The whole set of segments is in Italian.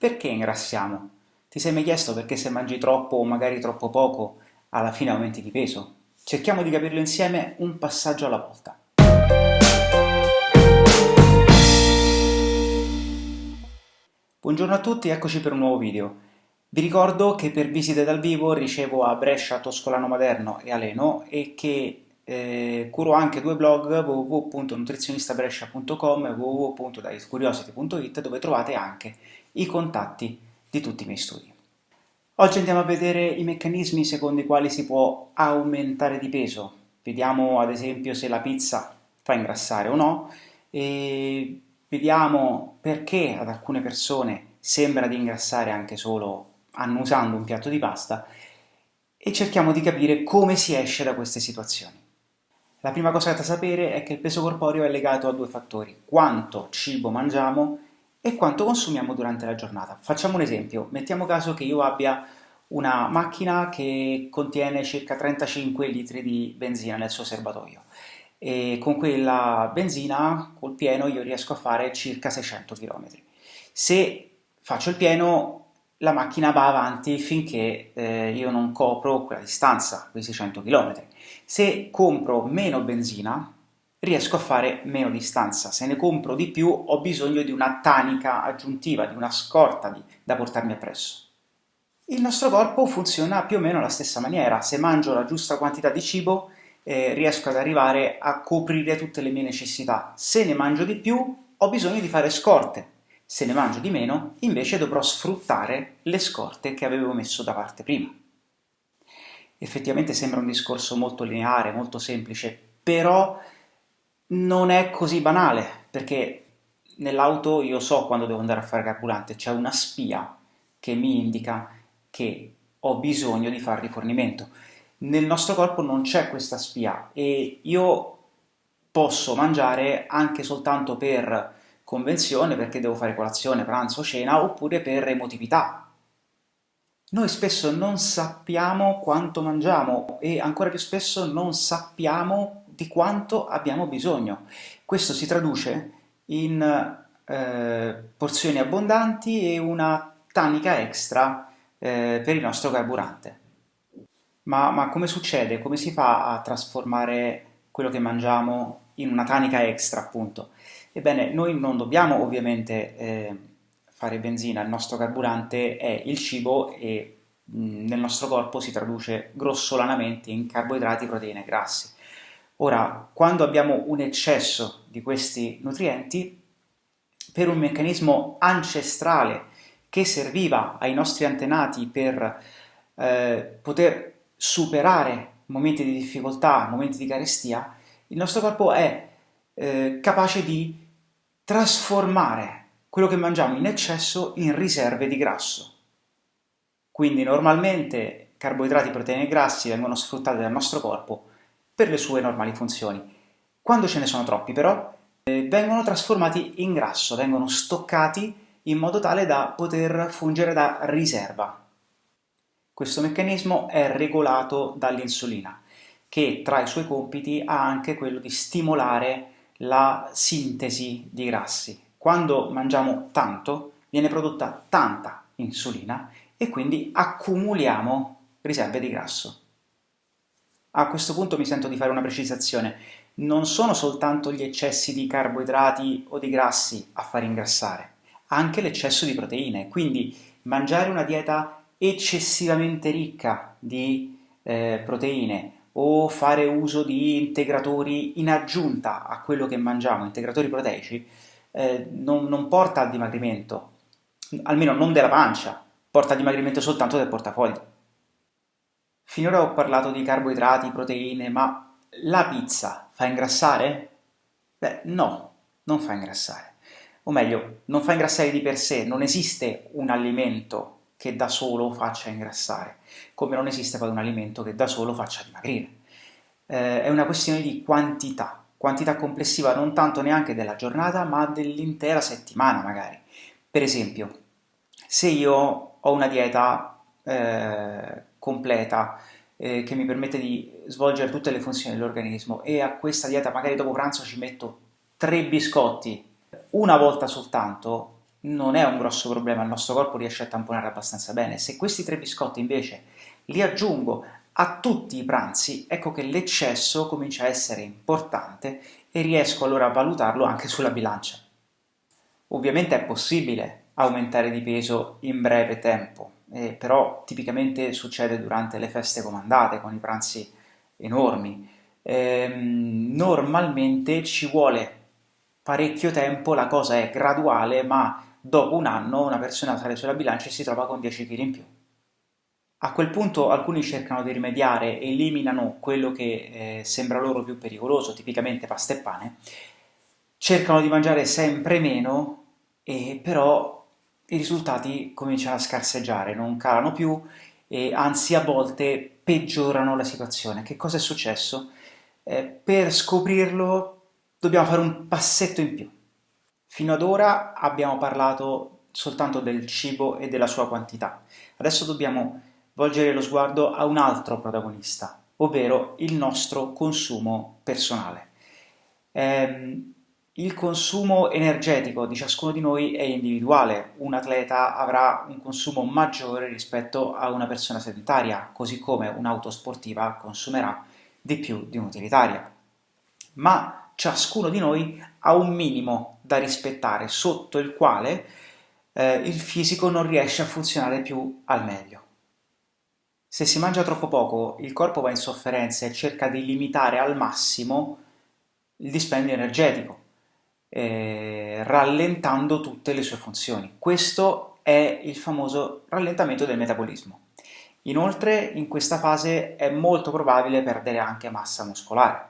Perché ingrassiamo? Ti sei mai chiesto perché se mangi troppo o magari troppo poco alla fine aumenti di peso? Cerchiamo di capirlo insieme un passaggio alla volta. Buongiorno a tutti, eccoci per un nuovo video. Vi ricordo che per visite dal vivo ricevo a Brescia, Toscolano Maderno e Aleno e che eh, curo anche due blog www.nutrizionistabrescia.com e www.dietcuriosity.it dove trovate anche i contatti di tutti i miei studi. Oggi andiamo a vedere i meccanismi secondo i quali si può aumentare di peso. Vediamo ad esempio se la pizza fa ingrassare o no e vediamo perché ad alcune persone sembra di ingrassare anche solo annusando un piatto di pasta e cerchiamo di capire come si esce da queste situazioni. La prima cosa da sapere è che il peso corporeo è legato a due fattori, quanto cibo mangiamo e quanto consumiamo durante la giornata. Facciamo un esempio, mettiamo caso che io abbia una macchina che contiene circa 35 litri di benzina nel suo serbatoio e con quella benzina, col pieno, io riesco a fare circa 600 km. Se faccio il pieno, la macchina va avanti finché eh, io non copro quella distanza, quei 600 km. Se compro meno benzina, riesco a fare meno distanza. Se ne compro di più, ho bisogno di una tanica aggiuntiva, di una scorta di, da portarmi appresso. Il nostro corpo funziona più o meno alla stessa maniera. Se mangio la giusta quantità di cibo, eh, riesco ad arrivare a coprire tutte le mie necessità. Se ne mangio di più, ho bisogno di fare scorte. Se ne mangio di meno, invece dovrò sfruttare le scorte che avevo messo da parte prima. Effettivamente sembra un discorso molto lineare, molto semplice, però non è così banale, perché nell'auto io so quando devo andare a fare carburante, c'è una spia che mi indica che ho bisogno di fare rifornimento. Nel nostro corpo non c'è questa spia e io posso mangiare anche soltanto per convenzione, perché devo fare colazione, pranzo, cena, oppure per emotività. Noi spesso non sappiamo quanto mangiamo e ancora più spesso non sappiamo di quanto abbiamo bisogno. Questo si traduce in eh, porzioni abbondanti e una tanica extra eh, per il nostro carburante. Ma, ma come succede? Come si fa a trasformare quello che mangiamo in una tanica extra, appunto? Ebbene, noi non dobbiamo ovviamente eh, fare benzina, il nostro carburante è il cibo e mh, nel nostro corpo si traduce grossolanamente in carboidrati, proteine e grassi. Ora, quando abbiamo un eccesso di questi nutrienti, per un meccanismo ancestrale che serviva ai nostri antenati per eh, poter superare momenti di difficoltà, momenti di carestia, il nostro corpo è eh, capace di trasformare quello che mangiamo in eccesso in riserve di grasso. Quindi normalmente carboidrati, proteine e grassi vengono sfruttati dal nostro corpo per le sue normali funzioni. Quando ce ne sono troppi però, eh, vengono trasformati in grasso, vengono stoccati in modo tale da poter fungere da riserva. Questo meccanismo è regolato dall'insulina, che tra i suoi compiti ha anche quello di stimolare la sintesi di grassi. Quando mangiamo tanto, viene prodotta tanta insulina e quindi accumuliamo riserve di grasso. A questo punto mi sento di fare una precisazione. Non sono soltanto gli eccessi di carboidrati o di grassi a far ingrassare, anche l'eccesso di proteine. Quindi mangiare una dieta eccessivamente ricca di eh, proteine o fare uso di integratori in aggiunta a quello che mangiamo, integratori proteici, eh, non, non porta al dimagrimento, almeno non della pancia, porta al dimagrimento soltanto del portafoglio. Finora ho parlato di carboidrati, proteine, ma la pizza fa ingrassare? Beh, no, non fa ingrassare. O meglio, non fa ingrassare di per sé, non esiste un alimento che da solo faccia ingrassare, come non esiste poi un alimento che da solo faccia dimagrire. Eh, è una questione di quantità, quantità complessiva non tanto neanche della giornata, ma dell'intera settimana magari. Per esempio, se io ho una dieta eh, completa eh, che mi permette di svolgere tutte le funzioni dell'organismo e a questa dieta magari dopo pranzo ci metto tre biscotti una volta soltanto, non è un grosso problema, il nostro corpo riesce a tamponare abbastanza bene. Se questi tre biscotti invece li aggiungo a tutti i pranzi, ecco che l'eccesso comincia a essere importante e riesco allora a valutarlo anche sulla bilancia. Ovviamente è possibile aumentare di peso in breve tempo, eh, però tipicamente succede durante le feste comandate, con i pranzi enormi. Eh, normalmente ci vuole parecchio tempo, la cosa è graduale, ma dopo un anno una persona sale sulla bilancia e si trova con 10 kg in più. A quel punto alcuni cercano di rimediare, eliminano quello che eh, sembra loro più pericoloso, tipicamente pasta e pane, cercano di mangiare sempre meno, e però i risultati cominciano a scarseggiare, non calano più e anzi a volte peggiorano la situazione. Che cosa è successo? Eh, per scoprirlo dobbiamo fare un passetto in più. Fino ad ora abbiamo parlato soltanto del cibo e della sua quantità. Adesso dobbiamo volgere lo sguardo a un altro protagonista, ovvero il nostro consumo personale. Eh, il consumo energetico di ciascuno di noi è individuale, un atleta avrà un consumo maggiore rispetto a una persona sedentaria, così come un'auto sportiva consumerà di più di un'utilitaria. Ma ciascuno di noi ha un minimo da rispettare sotto il quale eh, il fisico non riesce a funzionare più al meglio. Se si mangia troppo poco, il corpo va in sofferenza e cerca di limitare al massimo il dispendio energetico, eh, rallentando tutte le sue funzioni. Questo è il famoso rallentamento del metabolismo. Inoltre in questa fase è molto probabile perdere anche massa muscolare.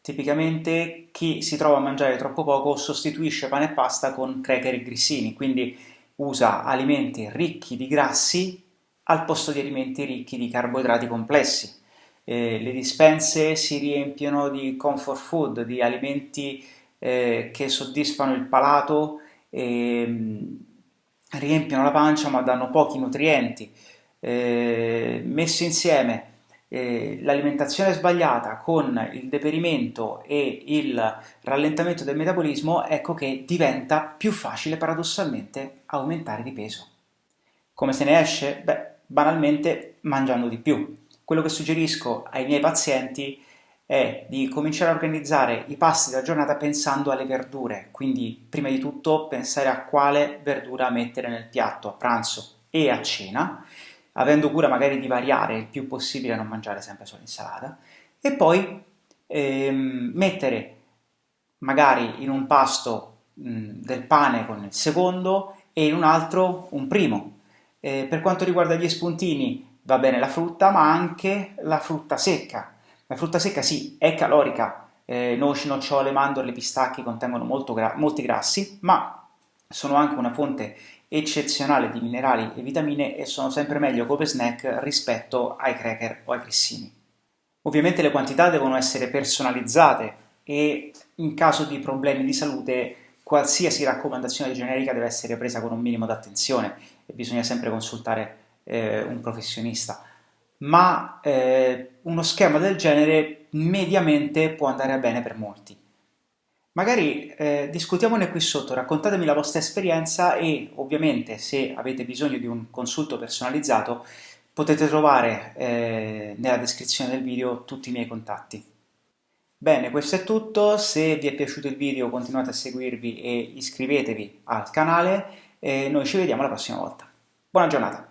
Tipicamente chi si trova a mangiare troppo poco sostituisce pane e pasta con cracker e grissini, quindi usa alimenti ricchi di grassi al posto di alimenti ricchi di carboidrati complessi. Eh, le dispense si riempiono di comfort food, di alimenti eh, che soddisfano il palato, e, riempiono la pancia ma danno pochi nutrienti. Eh, messo insieme eh, l'alimentazione sbagliata con il deperimento e il rallentamento del metabolismo, ecco che diventa più facile paradossalmente aumentare di peso. Come se ne esce? Beh, banalmente mangiando di più. Quello che suggerisco ai miei pazienti è di cominciare a organizzare i pasti della giornata pensando alle verdure, quindi prima di tutto pensare a quale verdura mettere nel piatto a pranzo e a cena, avendo cura magari di variare il più possibile non mangiare sempre solo insalata, e poi ehm, mettere magari in un pasto mh, del pane con il secondo e in un altro un primo. Eh, per quanto riguarda gli spuntini va bene la frutta, ma anche la frutta secca, la frutta secca sì, è calorica, eh, noci, nocciole, mandorle, pistacchi contengono gra molti grassi, ma sono anche una fonte eccezionale di minerali e vitamine e sono sempre meglio come snack rispetto ai cracker o ai grissini. Ovviamente le quantità devono essere personalizzate e in caso di problemi di salute qualsiasi raccomandazione generica deve essere presa con un minimo di attenzione e bisogna sempre consultare eh, un professionista ma eh, uno schema del genere mediamente può andare bene per molti. Magari eh, discutiamone qui sotto, raccontatemi la vostra esperienza e ovviamente se avete bisogno di un consulto personalizzato potete trovare eh, nella descrizione del video tutti i miei contatti. Bene, questo è tutto, se vi è piaciuto il video continuate a seguirvi e iscrivetevi al canale e noi ci vediamo la prossima volta. Buona giornata!